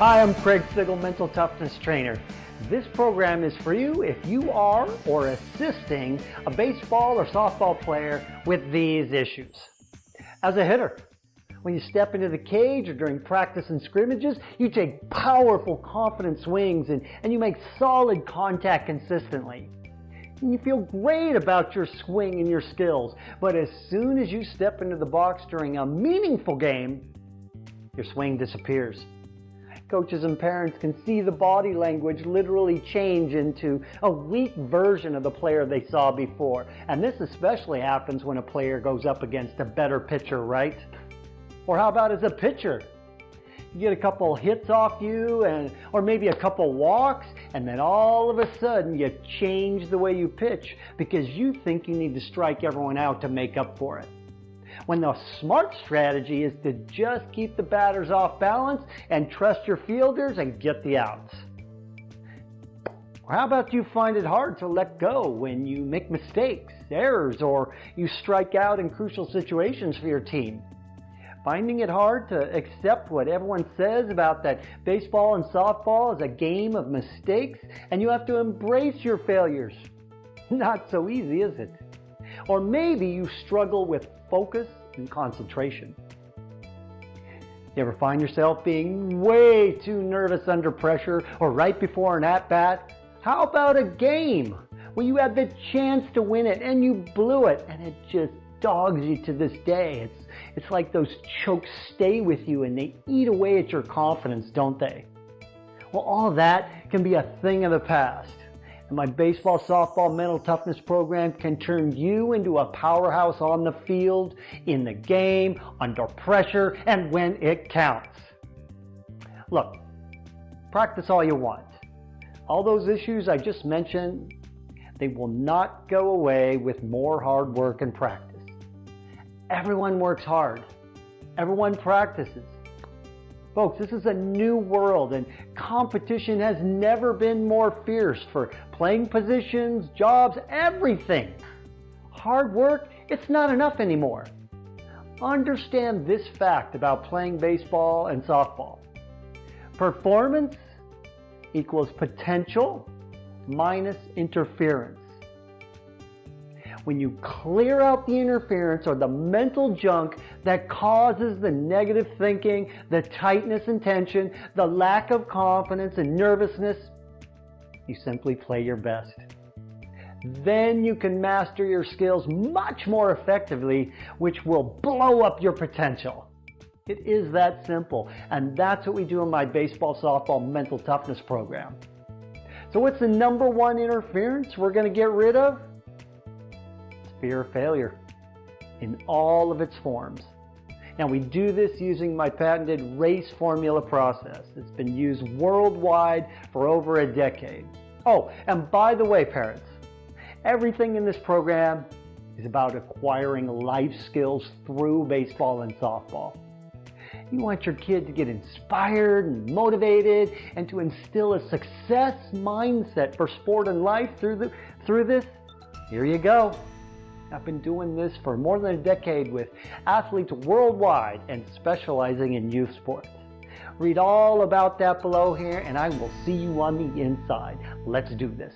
Hi, I'm Craig Sigl, Mental Toughness Trainer. This program is for you if you are or assisting a baseball or softball player with these issues. As a hitter, when you step into the cage or during practice and scrimmages, you take powerful, confident swings and, and you make solid contact consistently. And you feel great about your swing and your skills. But as soon as you step into the box during a meaningful game, your swing disappears coaches and parents can see the body language literally change into a weak version of the player they saw before. And this especially happens when a player goes up against a better pitcher, right? Or how about as a pitcher? You get a couple hits off you and or maybe a couple walks and then all of a sudden you change the way you pitch because you think you need to strike everyone out to make up for it when the smart strategy is to just keep the batters off balance and trust your fielders and get the outs. Or how about you find it hard to let go when you make mistakes, errors, or you strike out in crucial situations for your team? Finding it hard to accept what everyone says about that baseball and softball is a game of mistakes and you have to embrace your failures. Not so easy, is it? Or maybe you struggle with focus and concentration. You ever find yourself being way too nervous under pressure or right before an at-bat? How about a game where you had the chance to win it and you blew it and it just dogs you to this day? It's, it's like those chokes stay with you and they eat away at your confidence, don't they? Well, all that can be a thing of the past. And my baseball, softball, mental toughness program can turn you into a powerhouse on the field, in the game, under pressure, and when it counts. Look, practice all you want. All those issues I just mentioned, they will not go away with more hard work and practice. Everyone works hard. Everyone practices. Folks, this is a new world and competition has never been more fierce for playing positions, jobs, everything. Hard work, it's not enough anymore. Understand this fact about playing baseball and softball. Performance equals potential minus interference when you clear out the interference or the mental junk that causes the negative thinking, the tightness and tension, the lack of confidence and nervousness, you simply play your best. Then you can master your skills much more effectively, which will blow up your potential. It is that simple, and that's what we do in my baseball softball mental toughness program. So what's the number one interference we're going to get rid of? Fear of failure in all of its forms. Now we do this using my patented race formula process. It's been used worldwide for over a decade. Oh, and by the way, parents, everything in this program is about acquiring life skills through baseball and softball. You want your kid to get inspired and motivated and to instill a success mindset for sport and life through, the, through this. Here you go. I've been doing this for more than a decade with athletes worldwide and specializing in youth sports. Read all about that below here and I will see you on the inside. Let's do this.